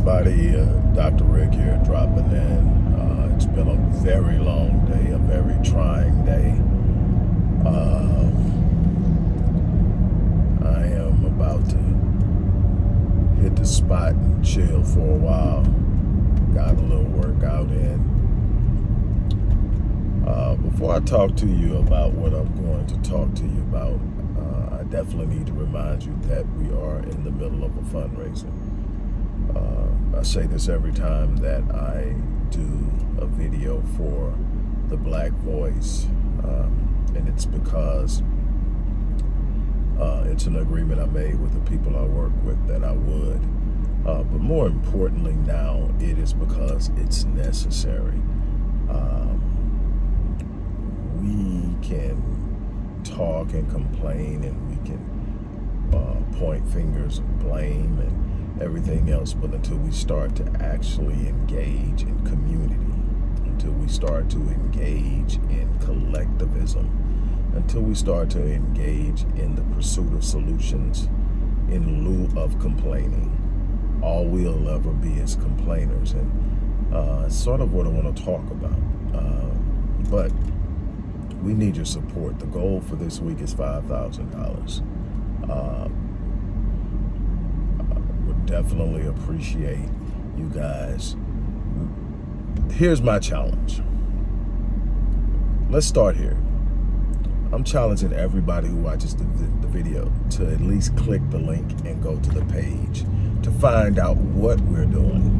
everybody. Uh, Dr. Rick here dropping in. Uh, it's been a very long day, a very trying day. Uh, I am about to hit the spot and chill for a while. Got a little workout in. Uh, before I talk to you about what I'm going to talk to you about, uh, I definitely need to remind you that we are in the middle of a fundraiser. I say this every time that I do a video for the Black Voice, um, and it's because uh, it's an agreement I made with the people I work with that I would. Uh, but more importantly now, it is because it's necessary. Um, we can talk and complain and we can uh, point fingers of blame and everything else, but until we start to actually engage in community, until we start to engage in collectivism, until we start to engage in the pursuit of solutions in lieu of complaining, all we'll ever be is complainers. And uh, sort of what I want to talk about. Uh, but we need your support. The goal for this week is $5,000. Uh, definitely appreciate you guys. Here's my challenge. Let's start here. I'm challenging everybody who watches the, the, the, video to at least click the link and go to the page to find out what we're doing,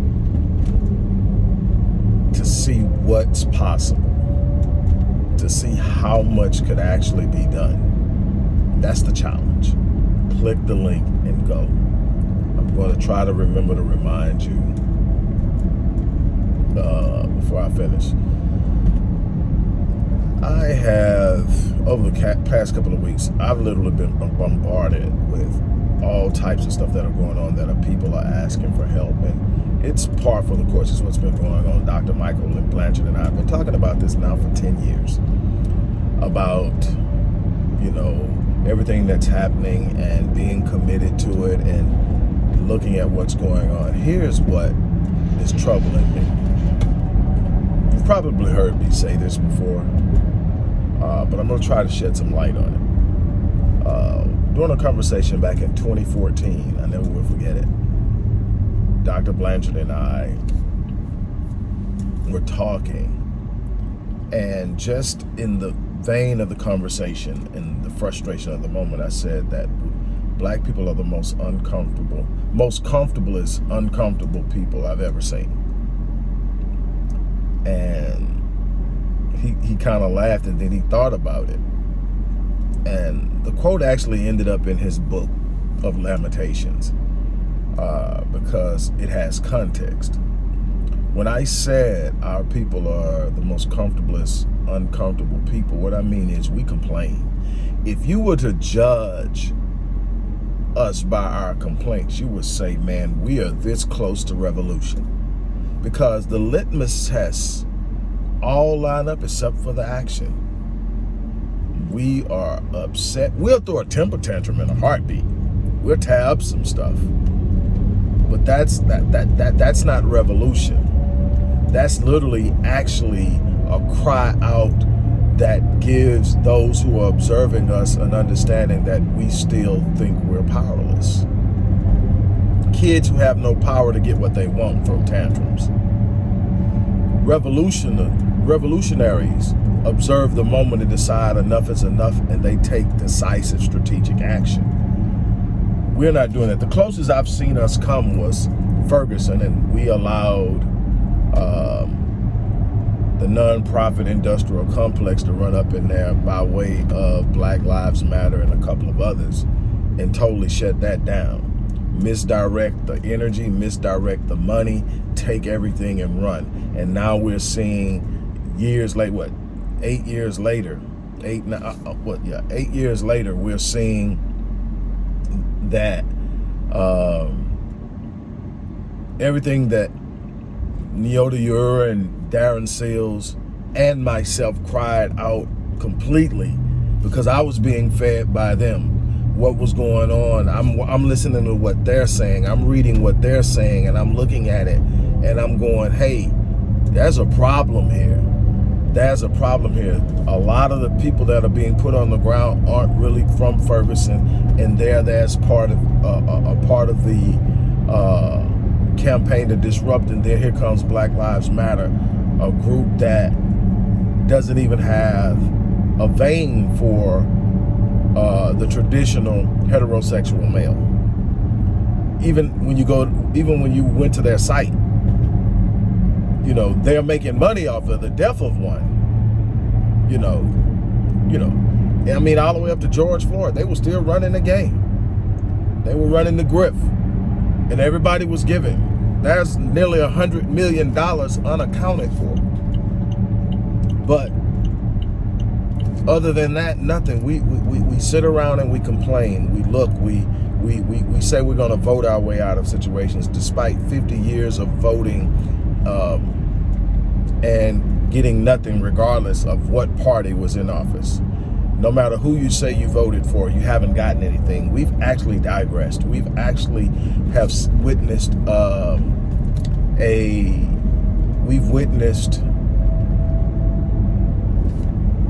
to see what's possible, to see how much could actually be done. That's the challenge. Click the link and go. Going to try to remember to remind you uh, before I finish. I have, over the past couple of weeks, I've literally been bombarded with all types of stuff that are going on that are people are asking for help. And it's par for the course. It's what's been going on. Dr. Michael and Blanchard and I have been talking about this now for 10 years. About, you know, everything that's happening and being committed to it and looking at what's going on. Here's what is troubling me. You've probably heard me say this before, uh, but I'm going to try to shed some light on it. Uh, during a conversation back in 2014, I never will forget it, Dr. Blanchard and I were talking, and just in the vein of the conversation and the frustration of the moment, I said that black people are the most uncomfortable, most comfortablest, uncomfortable people I've ever seen. And he, he kind of laughed and then he thought about it. And the quote actually ended up in his book of Lamentations uh, because it has context. When I said our people are the most comfortablest, uncomfortable people, what I mean is we complain. If you were to judge us by our complaints, you would say, man, we are this close to revolution. Because the litmus tests all line up except for the action. We are upset. We'll throw a temper tantrum in a heartbeat. We'll up some stuff. But that's that that that that's not revolution. That's literally actually a cry out that gives those who are observing us an understanding that we still think we're powerless. Kids who have no power to get what they want throw tantrums. Revolution, revolutionaries observe the moment and decide enough is enough and they take decisive strategic action. We're not doing that. The closest I've seen us come was Ferguson and we allowed um, the nonprofit industrial complex to run up in there by way of Black Lives Matter and a couple of others and totally shut that down. Misdirect the energy, misdirect the money, take everything and run. And now we're seeing years late, what, eight years later, eight, uh, uh, what, yeah, eight years later, we're seeing that um, everything that Neota Ure and Darren Seals, and myself cried out completely because I was being fed by them. what was going on. I'm, I'm listening to what they're saying. I'm reading what they're saying and I'm looking at it and I'm going, hey, there's a problem here. There's a problem here. A lot of the people that are being put on the ground aren't really from Ferguson and they're that's part of uh, a part of the uh, campaign to disrupt and then here comes Black Lives Matter, a group that doesn't even have a vein for uh, the traditional heterosexual male. Even when you go, even when you went to their site, you know, they're making money off of the death of one. You know, you know, I mean, all the way up to George Floyd, they were still running the game. They were running the grift and everybody was giving. There's nearly a hundred million dollars unaccounted for. But other than that, nothing. We, we, we, sit around and we complain. We look, we, we, we, we say we're going to vote our way out of situations despite 50 years of voting um, and getting nothing regardless of what party was in office. No matter who you say you voted for, you haven't gotten anything. We've actually digressed. We've actually have witnessed um, a, we've witnessed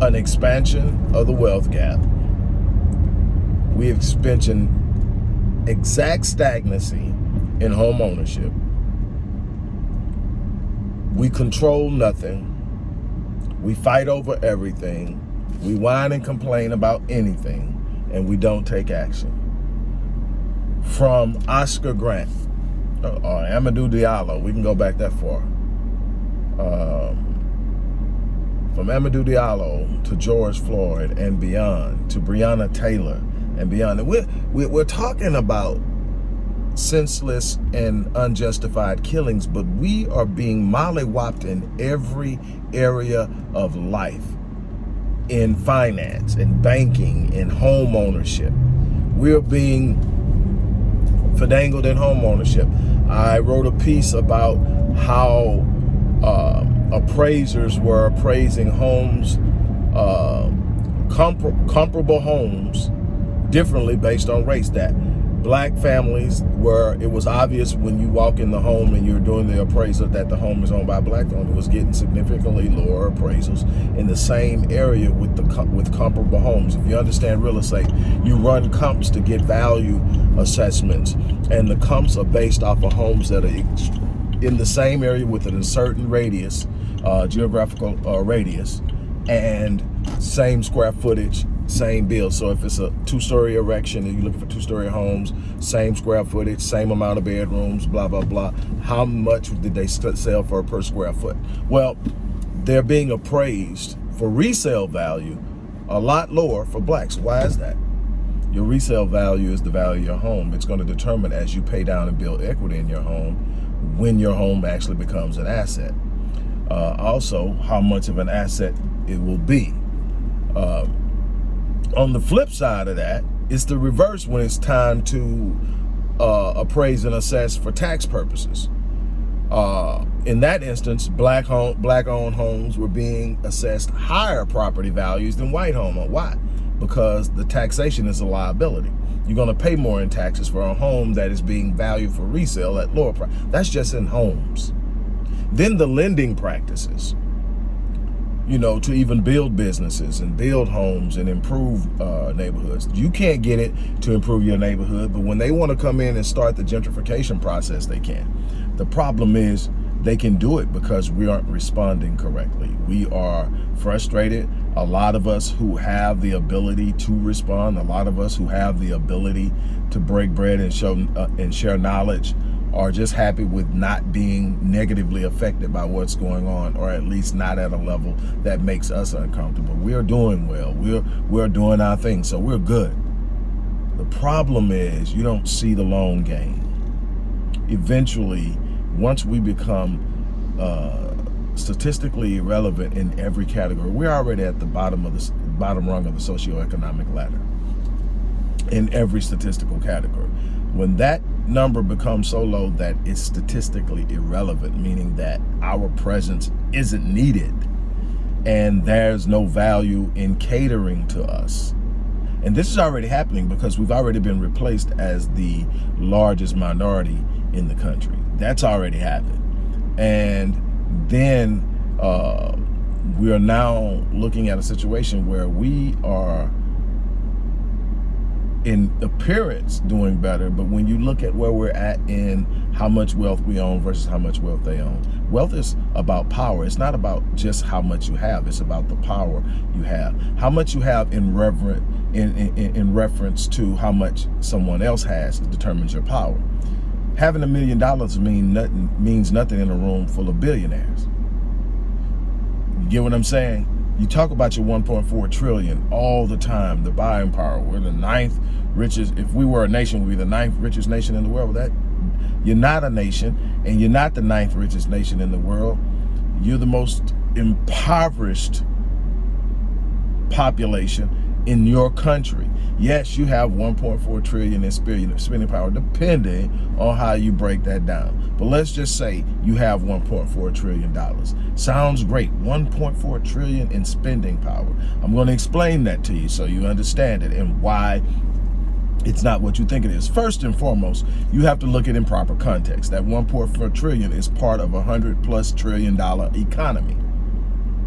an expansion of the wealth gap. We have expansion exact stagnancy in home ownership. We control nothing. We fight over everything. We whine and complain about anything, and we don't take action. From Oscar Grant, uh, or Amadou Diallo, we can go back that far. Um, from Amadou Diallo to George Floyd and beyond, to Breonna Taylor and beyond. We're, we're talking about senseless and unjustified killings, but we are being mollywopped in every area of life, in finance, and banking, in home ownership. We're being fandangled in home ownership. I wrote a piece about how uh, appraisers were appraising homes, uh, compar comparable homes differently based on race. That black families where it was obvious when you walk in the home and you're doing the appraisal that the home is owned by a black family was getting significantly lower appraisals in the same area with the with comparable homes. If you understand real estate, you run comps to get value assessments and the comps are based off of homes that are in the same area with a certain radius uh, geographical uh, radius and same square footage, same build. So if it's a two-story erection and you're looking for two-story homes, same square footage, same amount of bedrooms, blah, blah, blah. How much did they sell for per square foot? Well, they're being appraised for resale value a lot lower for blacks. Why is that? Your resale value is the value of your home. It's going to determine as you pay down and build equity in your home when your home actually becomes an asset uh, also how much of an asset it will be. Uh, on the flip side of that, it's the reverse when it's time to uh, appraise and assess for tax purposes. Uh, in that instance, black home, black owned homes were being assessed higher property values than white home. Why? Because the taxation is a liability. You're going to pay more in taxes for a home that is being valued for resale at lower price. That's just in homes. Then the lending practices, you know, to even build businesses and build homes and improve uh, neighborhoods. You can't get it to improve your neighborhood, but when they want to come in and start the gentrification process, they can. The problem is they can do it because we aren't responding correctly. We are frustrated. A lot of us who have the ability to respond, a lot of us who have the ability to break bread and show uh, and share knowledge are just happy with not being negatively affected by what's going on or at least not at a level that makes us uncomfortable. We're doing well. We're we're doing our thing, so we're good. The problem is you don't see the long game. Eventually, once we become uh, statistically irrelevant in every category, we're already at the bottom of the bottom rung of the socioeconomic ladder in every statistical category. When that number becomes so low that it's statistically irrelevant, meaning that our presence isn't needed and there's no value in catering to us, And this is already happening because we've already been replaced as the largest minority in the country. That's already happened. And then uh, we are now looking at a situation where we are in appearance doing better, but when you look at where we're at in how much wealth we own versus how much wealth they own. Wealth is about power. It's not about just how much you have. It's about the power you have. How much you have in reverent in, in, in reference to how much someone else has determines your power. Having a million dollars mean nothing means nothing in a room full of billionaires. You get what I'm saying? You talk about your 1.4 trillion all the time, the buying power. We're the ninth richest. If we were a nation, we'd be the ninth richest nation in the world. That you're not a nation, and you're not the ninth richest nation in the world. You're the most impoverished population in your country. Yes, you have 1.4 trillion in spending power, depending on how you break that down. But let's just say you have 1.4 trillion dollars. Sounds great, 1.4 trillion in spending power. I'm going to explain that to you so you understand it and why it's not what you think it is. First and foremost, you have to look at it in proper context. That 1.4 trillion is part of a hundred plus trillion dollar economy.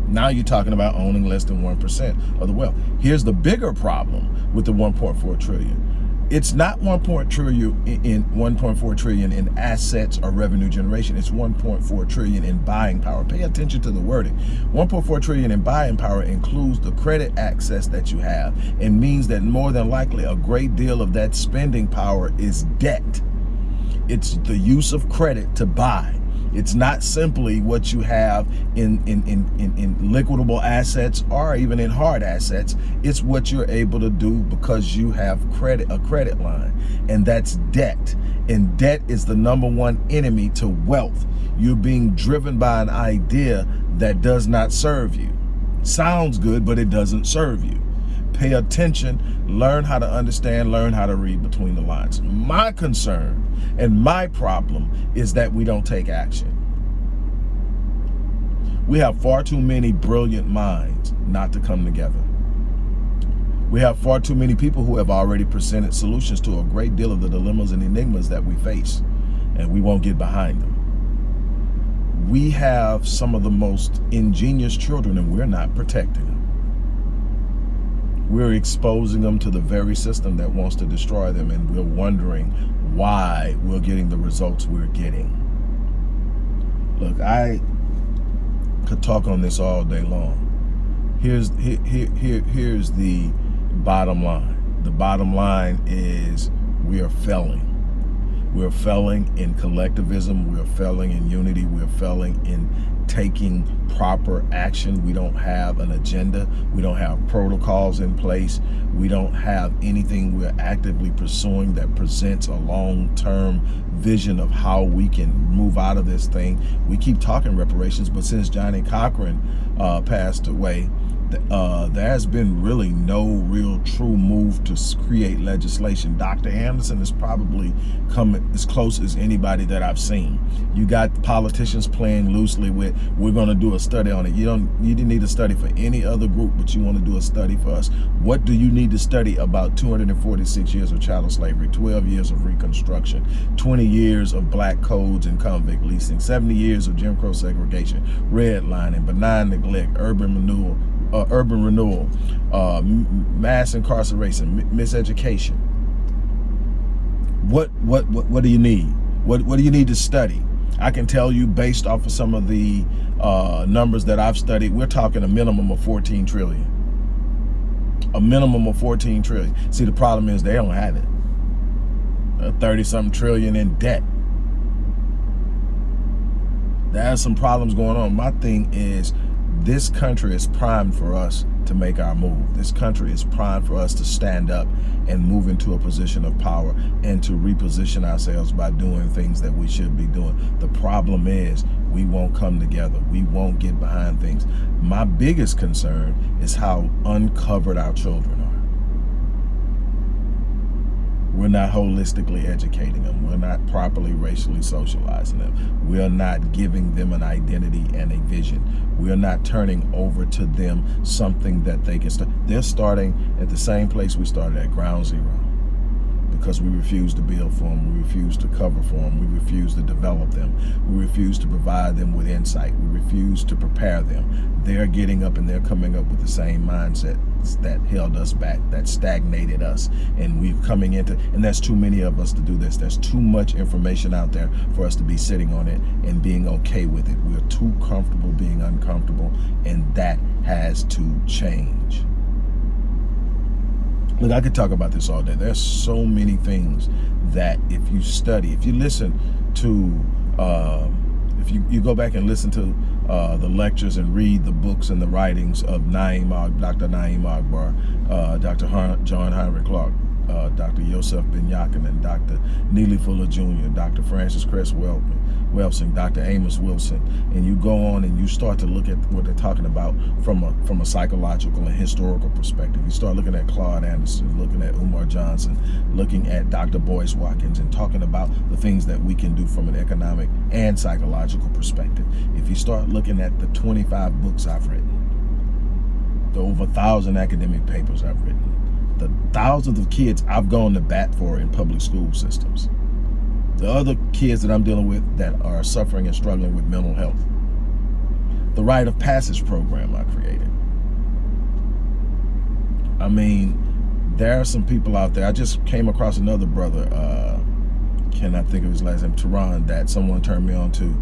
Now you're talking about owning less than 1% of the wealth. Here's the bigger problem with the 1.4 trillion. It's not 1.4 trillion in 1.4 trillion in assets or revenue generation. It's 1.4 trillion in buying power. Pay attention to the wording. 1.4 trillion in buying power includes the credit access that you have and means that more than likely a great deal of that spending power is debt. It's the use of credit to buy. It's not simply what you have in, in, in, in, in liquidable assets or even in hard assets. It's what you're able to do because you have credit, a credit line, and that's debt. And debt is the number one enemy to wealth. You're being driven by an idea that does not serve you. Sounds good, but it doesn't serve you pay attention, learn how to understand, learn how to read between the lines. My concern and my problem is that we don't take action. We have far too many brilliant minds not to come together. We have far too many people who have already presented solutions to a great deal of the dilemmas and enigmas that we face, and we won't get behind them. We have some of the most ingenious children, and we're not protecting them. We're exposing them to the very system that wants to destroy them, and we're wondering why we're getting the results we're getting. Look, I could talk on this all day long. Here's here, here, here's the bottom line. The bottom line is we are failing. We're failing in collectivism. We're failing in unity. We're failing in taking proper action. We don't have an agenda. We don't have protocols in place. We don't have anything we're actively pursuing that presents a long-term vision of how we can move out of this thing. We keep talking reparations, but since Johnnie Cochran uh, passed away, uh, there has been really no real true move to create legislation. Dr. Anderson is probably coming as close as anybody that I've seen. You got politicians playing loosely with, we're going to do a study on it. You don't, you didn't need a study for any other group, but you want to do a study for us. What do you need to study about 246 years of chattel slavery, 12 years of Reconstruction, 20 years of black codes and convict leasing, 70 years of Jim Crow segregation, redlining, benign neglect, urban renewal, uh, urban renewal, uh, mass incarceration, miseducation. What, what, what, what do you need? What, what do you need to study? I can tell you based off of some of the uh, numbers that I've studied, we're talking a minimum of 14 trillion. A minimum of 14 trillion. See, the problem is they don't have it. 30 something trillion in debt. There's some problems going on. My thing is this country is primed for us to make our move. This country is primed for us to stand up and move into a position of power and to reposition ourselves by doing things that we should be doing. The problem is we won't come together. We won't get behind things. My biggest concern is how uncovered our children We're not holistically educating them. We're not properly racially socializing them. We're not giving them an identity and a vision. We're not turning over to them something that they can start. They're starting at the same place we started at ground zero because we refuse to build for them, we refuse to cover for them, we refuse to develop them, we refuse to provide them with insight, we refuse to prepare them. They're getting up and they're coming up with the same mindset that held us back, that stagnated us. And we're coming into, and there's too many of us to do this. There's too much information out there for us to be sitting on it and being okay with it. We're too comfortable being uncomfortable, and that has to change. Look, I could talk about this all day. There's so many things that if you study, if you listen to, uh, if you, you go back and listen to uh, the lectures and read the books and the writings of Na'im, Dr. Na'im Akbar, uh, Dr. John Henrik Clarke, uh, Dr. Yosef Ben and Dr. Neely Fuller Jr., Dr. Frances Cress Welsing, Dr. Amos Wilson, and you go on and you start to look at what they're talking about from a from a psychological and historical perspective. You start looking at Claude Anderson, looking at Umar Johnson, looking at Dr. Boyce Watkins, and talking about the things that we can do from an economic and psychological perspective. If you start looking at the 25 books I've written, the over thousand academic papers I've written, the thousands of kids I've gone to bat for in public school systems. The other kids that I'm dealing with that are suffering and struggling with mental health. The rite of passage program I created. I mean, there are some people out there. I just came across another brother, uh, cannot think of his last name, Tehran, that someone turned me on to.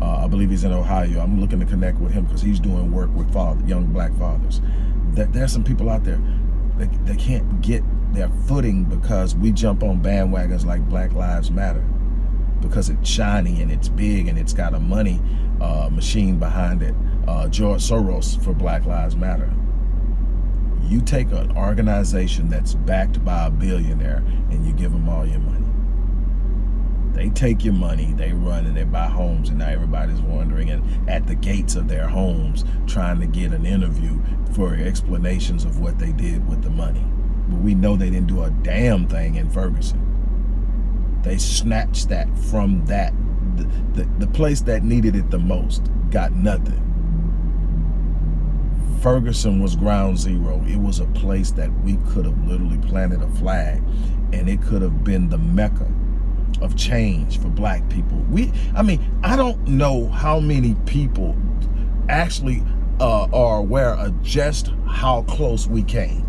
Uh, I believe he's in Ohio. I'm looking to connect with him because he's doing work with father, young black fathers. That there's some people out there they, they can't get their footing because we jump on bandwagons like Black Lives Matter because it's shiny and it's big and it's got a money uh, machine behind it. Uh, George Soros for Black Lives Matter. You take an organization that's backed by a billionaire and you give them all your money. They take your money, they run and they buy homes and now everybody's wondering and at the gates of their homes trying to get an interview for explanations of what they did with the money. But we know they didn't do a damn thing in Ferguson. They snatched that from that. The, the, the place that needed it the most got nothing. Ferguson was ground zero. It was a place that we could have literally planted a flag and it could have been the mecca of change for black people. We, I mean, I don't know how many people actually uh, are aware of just how close we came.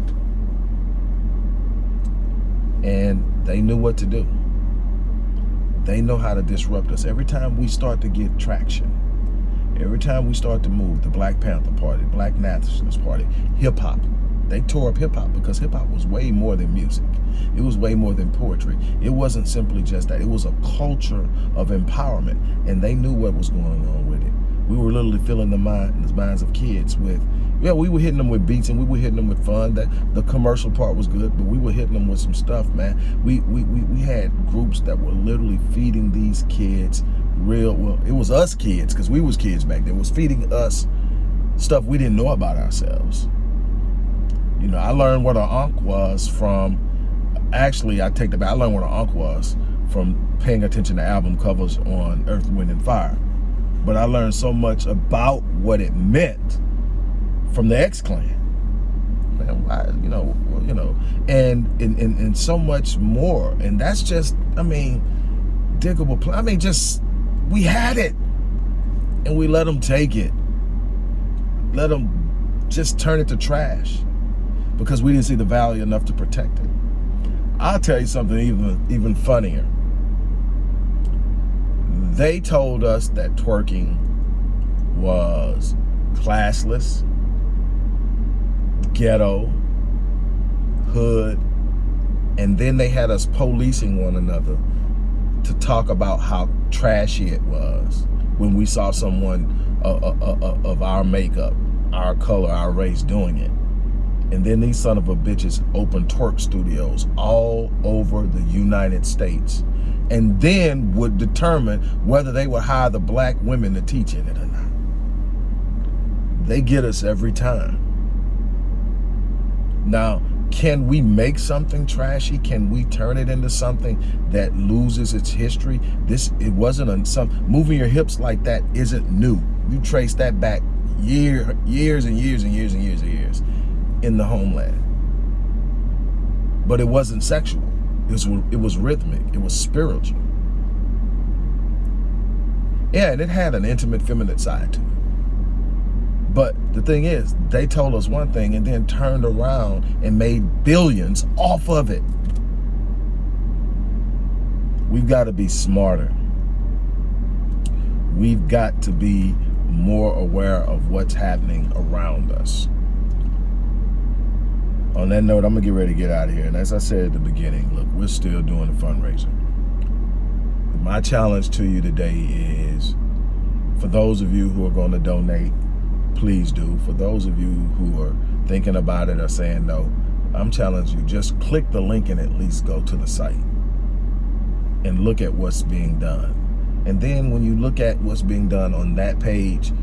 And they knew what to do. They know how to disrupt us. Every time we start to get traction, every time we start to move, the Black Panther Party, Black Nationalist Party, hip hop, they tore up hip hop because hip hop was way more than music. It was way more than poetry. It wasn't simply just that. It was a culture of empowerment, and they knew what was going on with it. We were literally filling the, mind, the minds of kids with, yeah, we were hitting them with beats and we were hitting them with fun. That the commercial part was good, but we were hitting them with some stuff, man. We we we, we had groups that were literally feeding these kids real. Well, it was us kids because we was kids back then. Was feeding us stuff we didn't know about ourselves. You know, I learned what an ankh was from, actually, I take the back, I learned what an ankh was from paying attention to album covers on Earth, Wind, and Fire. But I learned so much about what it meant from the X-Clan. Man, why, you know, you know, and, and, and, and so much more. And that's just, I mean, Digable, I mean, just, we had it. And we let them take it. Let them just turn it to trash because we didn't see the value enough to protect it. I'll tell you something even, even funnier. They told us that twerking was classless, ghetto, hood, and then they had us policing one another to talk about how trashy it was when we saw someone uh, uh, uh, uh of our makeup, our color, our race doing it. And then these son of a bitches open twerk studios all over the United States and then would determine whether they would hire the black women to teach in it or not. They get us every time. Now, Can we make something trashy? Can we turn it into something that loses its history? This, it wasn't a, some, moving your hips like that isn't new. You trace that back year, years and years and years and years and years in the homeland. But it wasn't sexual. It was, it was rhythmic. It was spiritual. Yeah, and it had an intimate feminine side to it. But the thing is, they told us one thing and then turned around and made billions off of it. We've got to be smarter. We've got to be more aware of what's happening around us. On that note, I'm to get ready to get out of here. And as I said at the beginning, look, we're still doing the fundraiser. My challenge to you today is for those of you who are going to donate, please do. For those of you who are thinking about it or saying no, I'm challenging you, just click the link and at least go to the site and look at what's being done. And then when you look at what's being done on that page,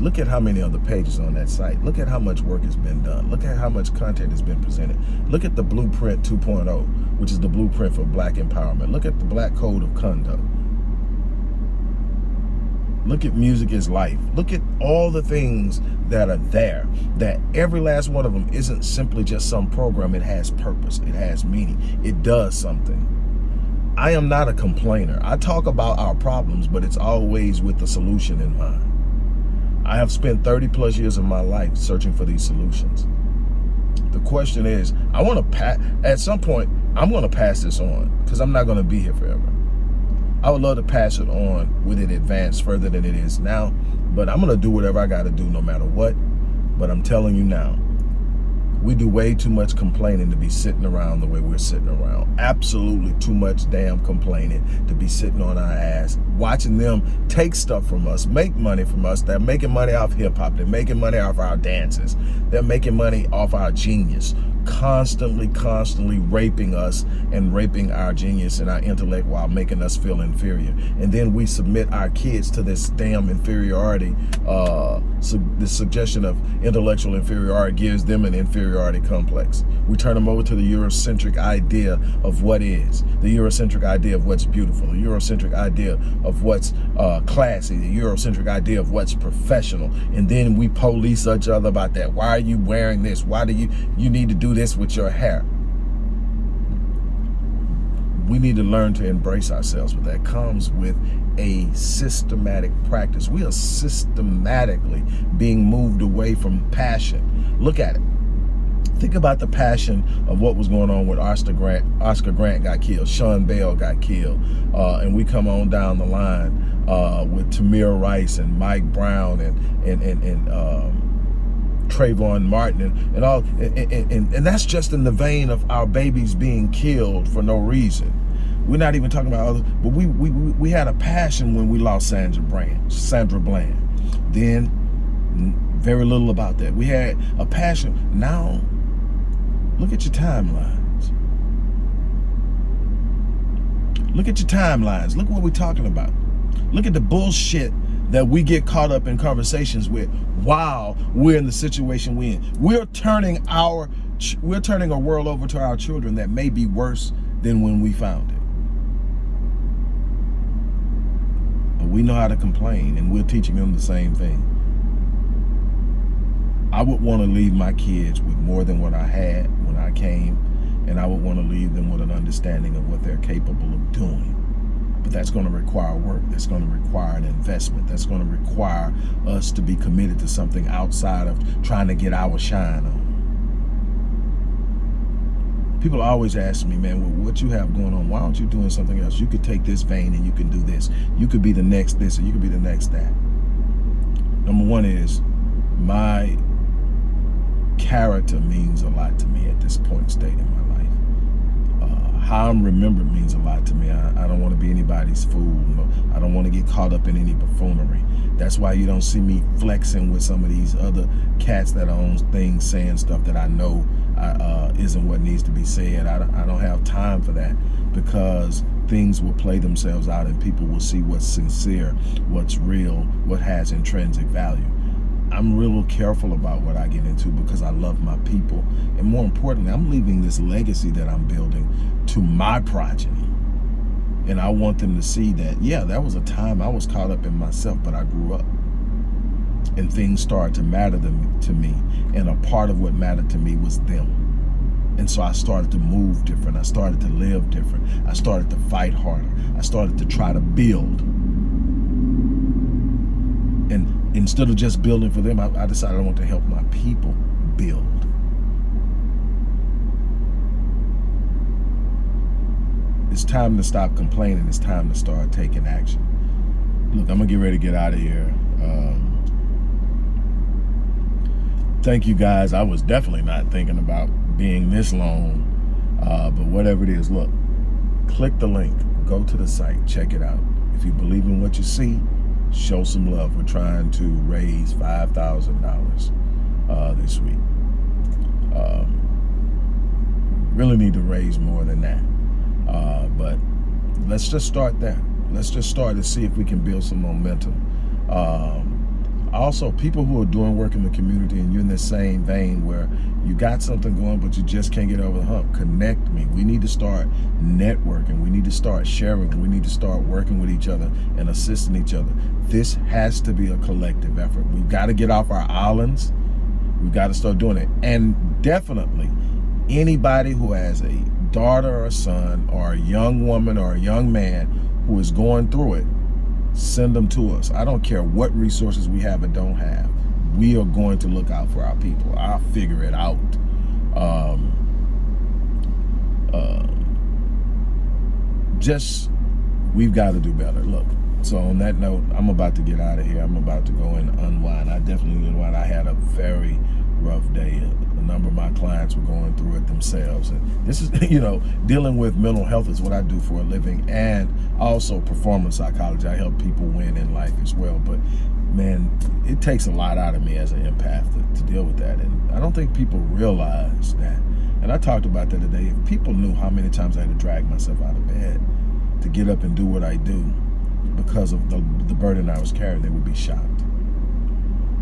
look at how many other pages on that site. Look at how much work has been done. Look at how much content has been presented. Look at the Blueprint 2.0, which is the blueprint for black empowerment. Look at the Black Code of Conduct. Look at Music is Life. Look at all the things that are there, that every last one of them isn't simply just some program. It has purpose. It has meaning. It does something. I am not a complainer. I talk about our problems, but it's always with the solution in mind. I have spent 30 plus years of my life searching for these solutions. The question is, I want to pass, at some point, I'm going to pass this on because I'm not going to be here forever. I would love to pass it on with it advanced further than it is now, but I'm going to do whatever I got to do no matter what. But I'm telling you now, we do way too much complaining to be sitting around the way we're sitting around. Absolutely too much damn complaining to be sitting on our ass, watching them take stuff from us, make money from us. They're making money off hip hop. They're making money off our dances. They're making money off our genius constantly, constantly raping us and raping our genius and our intellect while making us feel inferior. And then we submit our kids to this damn inferiority. Uh, su the suggestion of intellectual inferiority gives them an inferiority complex. We turn them over to the Eurocentric idea of what is, the Eurocentric idea of what's beautiful, the Eurocentric idea of what's uh, classy, the Eurocentric idea of what's professional. And then we police each other about that. Why are you wearing this? Why do you, you need to do this with your hair. We need to learn to embrace ourselves, but that comes with a systematic practice. We are systematically being moved away from passion. Look at it. Think about the passion of what was going on with Oscar Grant. Oscar Grant got killed. Sean Bell got killed. Uh, and we come on down the line uh, with Tamir Rice and Mike Brown and, and, and, and um, Trayvon Martin and, and all, and, and, and that's just in the vein of our babies being killed for no reason. We're not even talking about other, but we, we, we had a passion when we lost Sandra Bland, Sandra Bland. Then very little about that. We had a passion. Now, look at your timelines. Look at your timelines. Look what we're talking about. Look at the bullshit that we get caught up in conversations with while we're in the situation we're in. We're turning our we're turning a world over to our children that may be worse than when we found it. But we know how to complain and we're teaching them the same thing. I would want to leave my kids with more than what I had when I came and I would want to leave them with an understanding of what they're capable of doing. But that's going to require work. That's going to require an investment. That's going to require us to be committed to something outside of trying to get our shine on. People always ask me, man, well, what you have going on, why aren't you doing something else? You could take this vein and you can do this. You could be the next this or you could be the next that. Number one is my character means a lot to me at this point state in my life how I'm remembered means a lot to me. I, I don't want to be anybody's fool. I don't want to get caught up in any buffoonery. That's why you don't see me flexing with some of these other cats that own things saying stuff that I know uh, isn't what needs to be said. I, I don't have time for that because things will play themselves out and people will see what's sincere, what's real, what has intrinsic value. I'm real careful about what I get into because I love my people. And more importantly, I'm leaving this legacy that I'm building to my progeny. And I want them to see that, yeah, that was a time I was caught up in myself, but I grew up. And things started to matter to me. And a part of what mattered to me was them. And so I started to move different. I started to live different. I started to fight harder. I started to try to build. And instead of just building for them, I, I decided I want to help my people build. It's time to stop complaining. It's time to start taking action. Look, I'm going to get ready to get out of here. Um, thank you guys. I was definitely not thinking about being this long, uh, but whatever it is, look, click the link, go to the site, check it out. If you believe in what you see, show some love. We're trying to raise $5,000 uh, this week. Um, really need to raise more than that. Uh, but let's just start there. Let's just start to see if we can build some momentum. Um, also, people who are doing work in the community and you're in the same vein where you got something going, but you just can't get over the hump, connect me. We need to start networking. We need to start sharing. We need to start working with each other and assisting each other. This has to be a collective effort. We've got to get off our islands. We've got to start doing it. And definitely, anybody who has a daughter or a son or a young woman or a young man who is going through it, send them to us. I don't care what resources we have and don't have. We are going to look out for our people. I'll figure it out. Um, uh, just, we've got to do better. Look, so on that note, I'm about to get out of here. I'm about to go and unwind. I definitely unwind. I had a very rough day. Number of my clients were going through it themselves. And this is, you know, dealing with mental health is what I do for a living and also performance psychology. I help people win in life as well. But man, it takes a lot out of me as an empath to, to deal with that. And I don't think people realize that. And I talked about that today. If people knew how many times I had to drag myself out of bed to get up and do what I do because of the, the burden I was carrying, they would be shocked.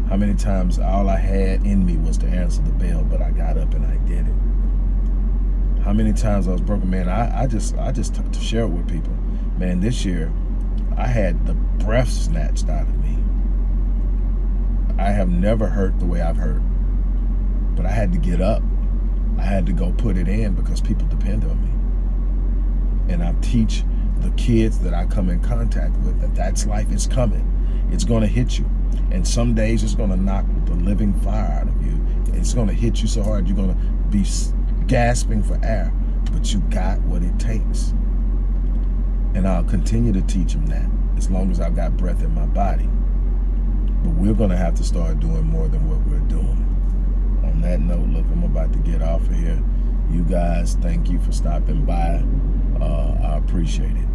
How many times all I had in me was to answer the bell, but I got up and I did it. How many times I was broken, man, I, I just, I just to share it with people. Man, this year, I had the breath snatched out of me. I have never hurt the way I've hurt, but I had to get up. I had to go put it in because people depend on me. And I teach the kids that I come in contact with that that's life is coming. It's going to hit you. And some days it's going to knock the living fire out of you. It's going to hit you so hard you're going to be gasping for air. But you got what it takes. And I'll continue to teach them that as long as I've got breath in my body. But we're going to have to start doing more than what we're doing. On that note, look, I'm about to get off of here. You guys, thank you for stopping by. Uh, I appreciate it.